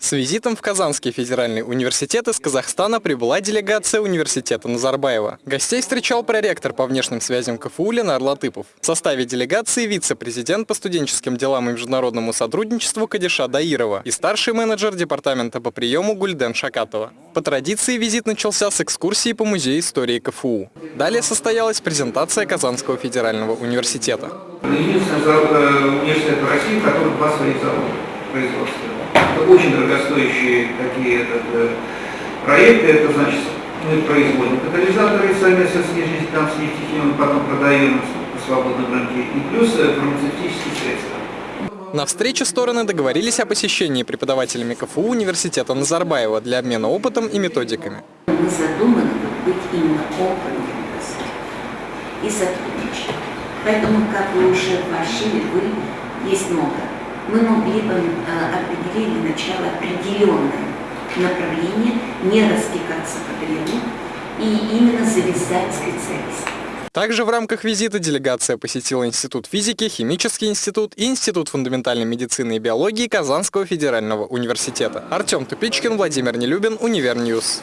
С визитом в Казанский федеральный университет из Казахстана прибыла делегация университета Назарбаева. Гостей встречал проректор по внешним связям КФУ Ленар Латыпов. В составе делегации вице-президент по студенческим делам и международному сотрудничеству Кадиша Даирова и старший менеджер департамента по приему Гульден Шакатова. По традиции визит начался с экскурсии по музею истории КФУ. Далее состоялась презентация Казанского федерального университета. Единственный э, университет в России, который производства. Это очень дорогостоящие такие этот, э, проекты, это значит, мы производим катализаторы совместно с нефтехимом, потом продаем по свободном рынке, и плюс э, фармацевтические средства. На встрече стороны договорились о посещении преподавателями КФУ университета Назарбаева для обмена опытом и методиками. Мы задуманы быть именно опытным и сотрудничать. Поэтому, как вы уже вы есть много мы могли бы э, определить для начала определенное направление, не растекаться по древу и именно завязать специалистов. Также в рамках визита делегация посетила Институт физики, Химический институт и Институт фундаментальной медицины и биологии Казанского федерального университета. Артем Тупичкин, Владимир Нелюбин, Univer News.